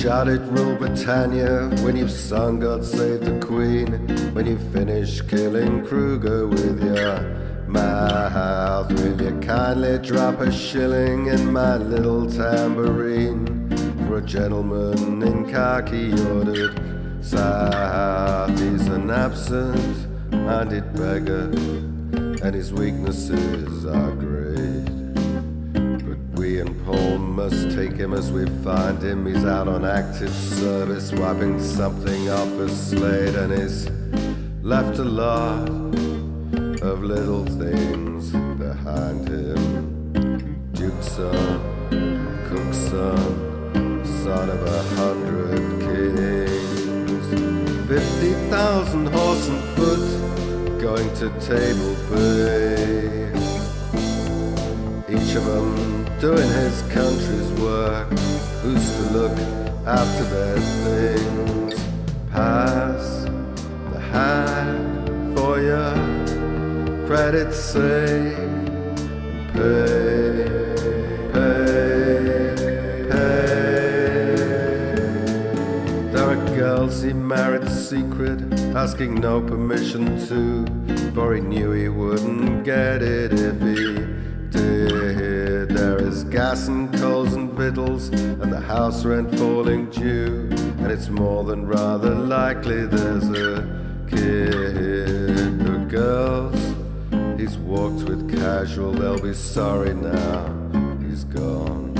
shouted Rule Britannia, when you've sung God Save the Queen, when you finish killing Kruger with your mouth, will you kindly drop a shilling in my little tambourine for a gentleman in khaki ordered south? He's an absent-minded beggar, and his weaknesses are great. We and Paul must take him as we find him. He's out on active service, wiping something off a slate, and he's left a lot of little things behind him. Duke's son, cook's son, son of a hundred kings. Fifty thousand horse and foot going to Table Bay. Doing his country's work. Who's to look after their things? Pass the hand for your credit say pay, pay, pay. There are girls he married secret, asking no permission to, for he knew he wouldn't get it if he did. There is gas and coals and victuals, and the house rent falling due, and it's more than rather likely there's a kid. The girls he's walked with casual, they'll be sorry now he's gone.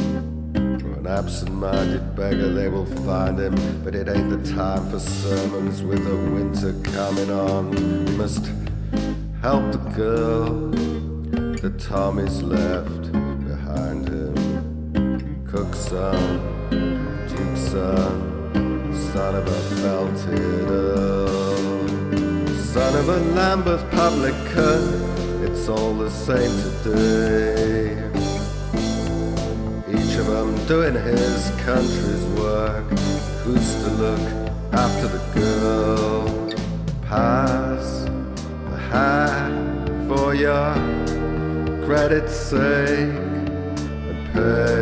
For an absent-minded beggar, they will find him, but it ain't the time for sermons with the winter coming on. We must help the girl that Tommy's left. Cook's son, Duke's son, of a belted earl, son of a Lambeth publican. It's all the same today. Each of them doing his country's work. Who's to look after the girl? Pass the hat for your credit's sake and pay,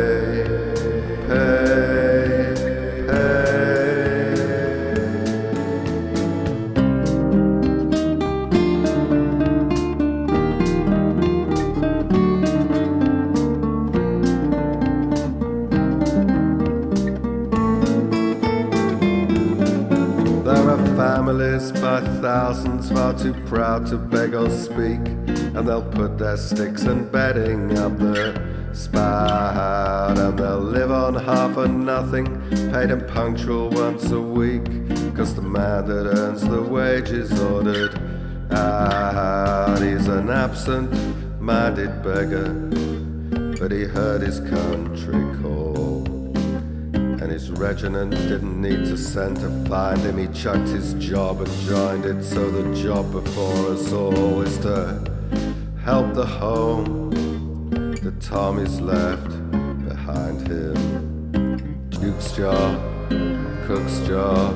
by thousands far too proud to beg or speak, and they'll put their sticks and bedding up the spout, and they'll live on half or nothing, paid and punctual once a week, cause the man that earns the wages ordered out. He's an absent minded beggar, but he heard his country call. And his regiment didn't need to send to find him. He chucked his job and joined it. So the job before us all is to help the home that Tommy's left behind him. Duke's job, cook's job,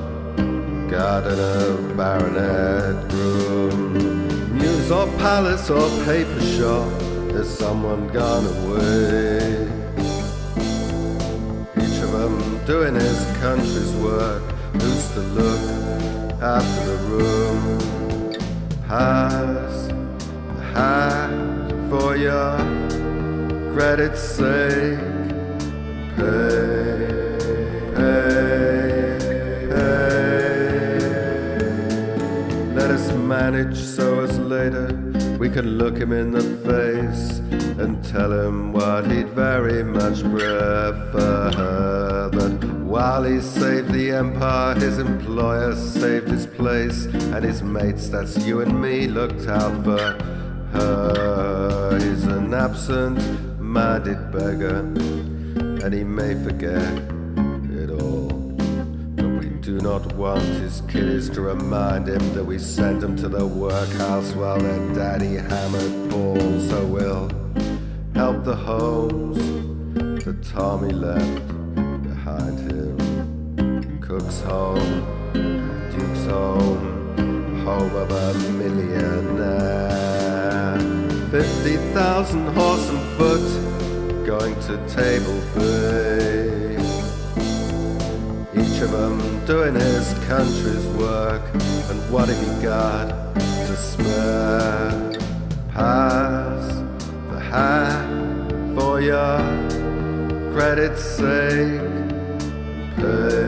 gardener, baronet, groom, mews or palace or paper shop. There's someone gone away. Doing his country's work. Who's to look after the room? Pass the hat for your credit's sake. Pay, pay, pay. Let us manage so as later we can look him in the face and tell him what he'd very much prefer. That while he saved the empire, his employer saved his place, and his mates, that's you and me, looked out for her. He's an absent minded beggar, and he may forget do not want his kiddies to remind him that we sent him to the workhouse while their daddy hammered balls. So we'll help the homes that Tommy left behind him. Cook's home, Duke's home, home of a millionaire. Fifty thousand horse and foot going to Table Bay. Of him doing his country's work. And what have you got to smear? Pass the hat for your credit's sake. Pay.